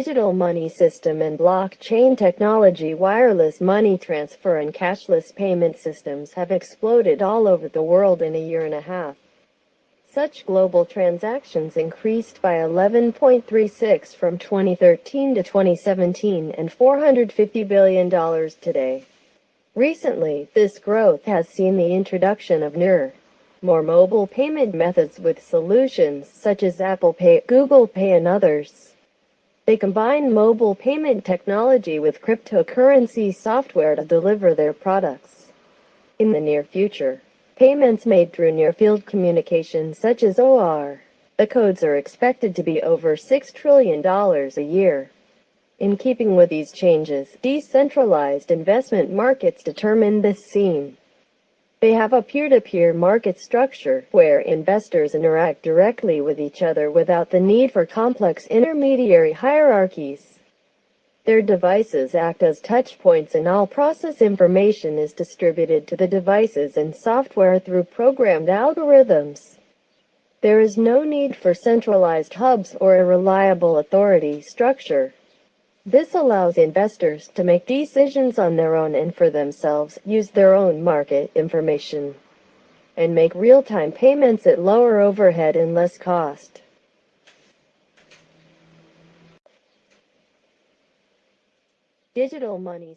digital money system and blockchain technology, wireless money transfer and cashless payment systems have exploded all over the world in a year and a half. Such global transactions increased by 11.36 from 2013 to 2017 and $450 billion today. Recently, this growth has seen the introduction of newer, more mobile payment methods with solutions such as Apple Pay, Google Pay and others. They combine mobile payment technology with cryptocurrency software to deliver their products. In the near future, payments made through near-field communication such as OR, the codes are expected to be over $6 trillion a year. In keeping with these changes, decentralized investment markets determine this scene. They have a peer-to-peer market structure where investors interact directly with each other without the need for complex intermediary hierarchies. Their devices act as touch points and all process information is distributed to the devices and software through programmed algorithms. There is no need for centralized hubs or a reliable authority structure. This allows investors to make decisions on their own and for themselves, use their own market information, and make real-time payments at lower overhead and less cost. Digital money